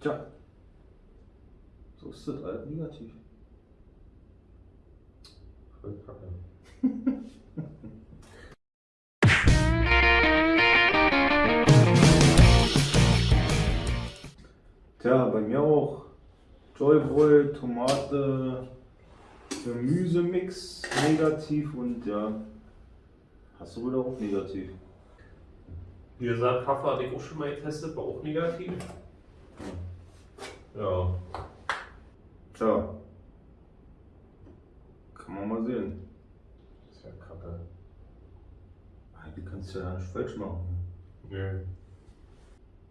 Tja. So ist das halt negativ. Voll kacke. Tja, bei mir auch. Joyboy, Tomate, Gemüsemix negativ und ja, hast du wohl auch negativ. Wie gesagt, Kaffee hatte ich auch schon mal getestet, war auch negativ. Ja, Tja, kann man mal sehen. ist ja kacke. Eigentlich kannst du ja nicht falsch machen. Nö.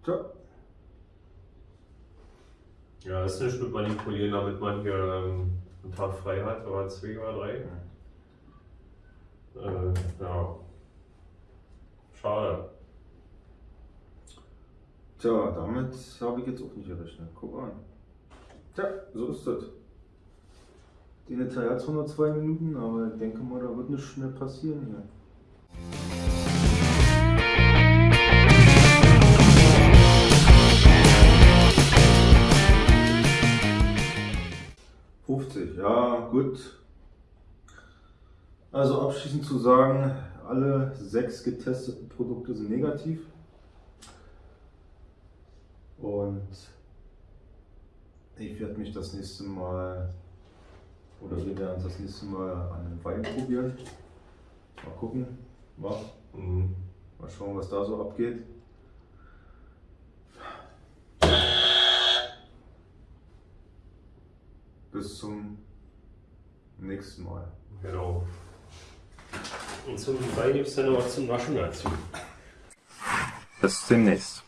Tja, Ja, ist nicht mit manipulieren, damit man hier ähm, einen Tag frei hat oder zwei oder drei. Äh, ja. Schade. Tja, damit habe ich jetzt auch nicht gerechnet. Guck an. Tja, so ist das. Die Detail hat zwar nur zwei Minuten, aber ich denke mal, da wird nichts mehr passieren hier. Ja gut. Also abschließend zu sagen, alle sechs getesteten Produkte sind negativ. Und ich werde mich das nächste Mal, oder wir werden uns das nächste Mal an einem Wein probieren. Mal gucken, wa? Mhm. mal schauen, was da so abgeht. Bis zum nächsten Mal. Genau. Und zum Wein gibt es dann noch was zum Naschen dazu. Bis demnächst.